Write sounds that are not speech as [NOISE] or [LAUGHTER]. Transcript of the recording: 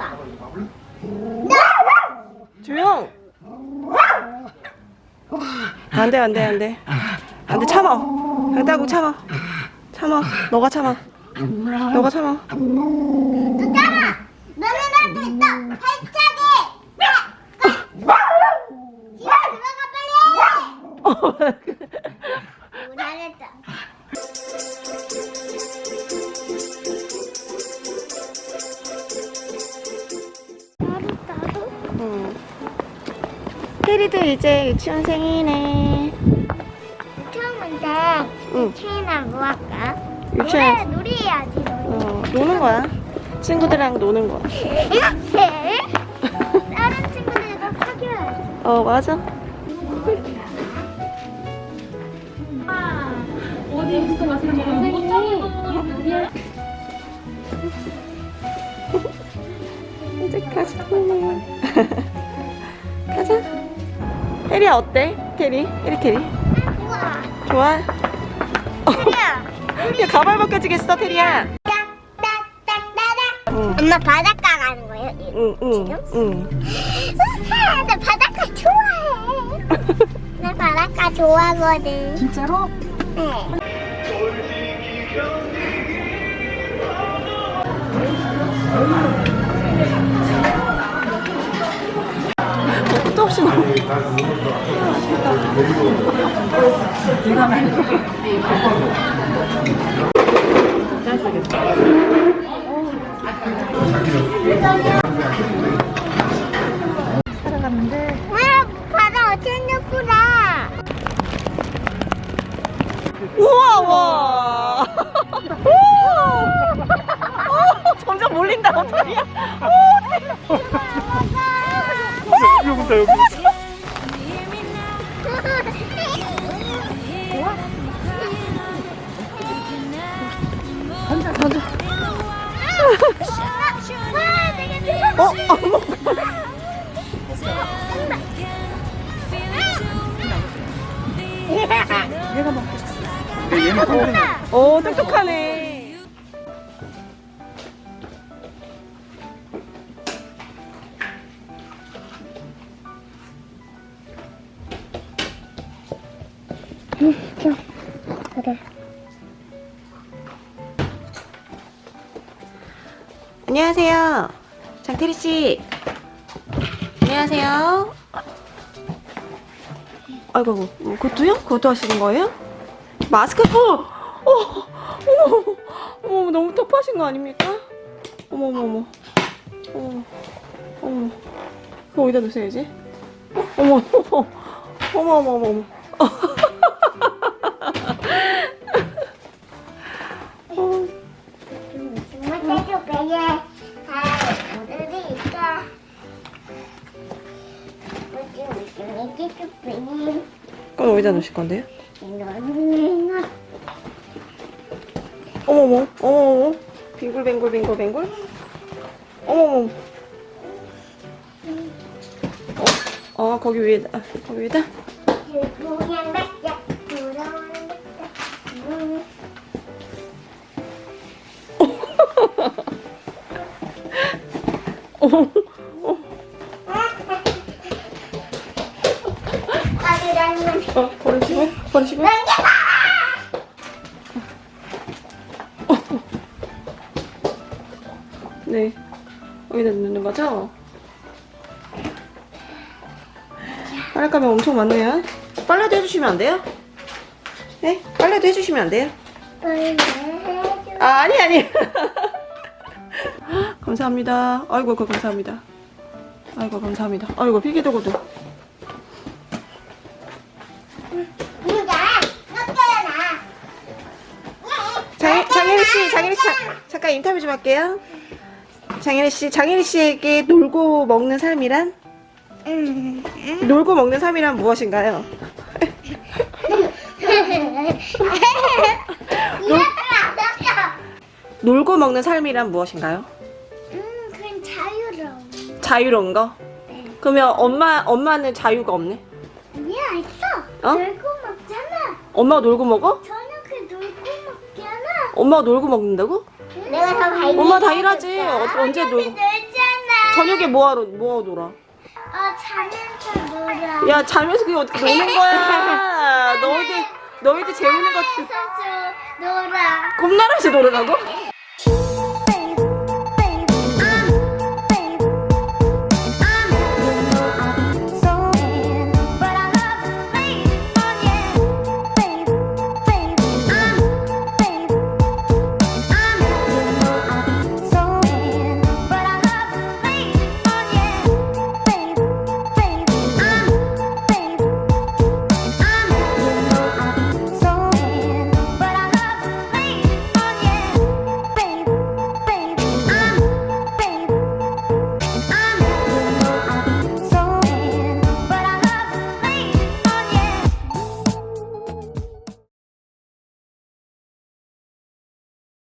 봐. 조용. 안돼 안돼 안돼 안돼 참아. 안다고 참아. 참아. 너가 참아. 너가 참아. 또 따라. 너는 나도 있어. 발차기. 들어가 빨리. 오, 잘했다. 테리도 이제 유치원생이네. 응. 체인아 뭐 할까? 유치원. 놀이 놀이 해야지 놀이. 어, 노는 거야. 친구들이랑 노는 거야. 이렇게 [LAUGHS] 다른 친구들과 사귀어야지. 어 맞아. 이제 테리야 어때? 테리 테리. 우와. 좋아? 테리야. 야 가발 벗겨지겠어 테리야. 응. 엄마 바닷가 가는 거예요? 이- 응, 응, 응. 우와, 나 바닷가 좋아해. 나 바닷가 좋아하거든. 진짜로? 네. 없이 나와. 와, 바다 어쩐 예쁘다. 우와 와. [LAUGHS] 오, 점점 몰린다 어떡하냐? 여기 온다 여기 어, 어머. 얘는 서울에 오 똑똑하네. 그래. 안녕하세요. 장태리 씨. 안녕하세요. 아이고, 아이고, 뭐, 그것도요? 그것도 하시는 거예요? 마스크, 어, 어, 어머, 어머, 어머, 너무 터프하신 거 아닙니까? 어머, 어머, 어머, 어머, 어머, 그거 어디다 놓으셔야지? 어머, 어머, 어머, 어머, 어머, 어머. [LAUGHS] 그건 어디다 놓으실 건데요? 어머머, 어머머, 빙글빙글 빙글빙글. 어머머. 어, 어 거기 위에다, 아, 거기 위에다. [LAUGHS] 어, 어, 버리시고, 버리시고. 네, 여기다 넣는 거죠? 빨랫감이 엄청 많네요. 빨래도 해주시면 안 돼요? 네? 빨래도 해주시면 안 돼요? 해줘 아, 아니, 아니. [LAUGHS] 감사합니다. 아이고, 그 감사합니다. 아이고, 감사합니다. 아이고, 필기 도구도. 누가 넉개나 장, 장혜리 씨, 장혜리 씨, 잠- 잠깐 인터뷰 좀 할게요. 장혜리 씨, 장혜리 씨에게 놀고 먹는 삶이란? 응 놀고 먹는 삶이란 무엇인가요? 이해가 놀고 먹는 삶이란 무엇인가요? 음 그건 자유로워 자유로운 거? 네. 그러면 엄마, 엄마는 자유가 없네? 아니야 있어 어? 놀고 먹잖아 엄마가 놀고 먹어? 엄마가 놀고 먹는다고? 내가 더 발견 엄마 다 일하지. 어, 언제 놀고? 놀잖아 저녁에 뭐하러 뭐하러 놀아? 어, 자면서 놀아. 야 자면서 그게 어떻게 노는 거야? [LAUGHS] 너희들 너희들 것 자면서 놀아. 꿈나라에서 놀으라고?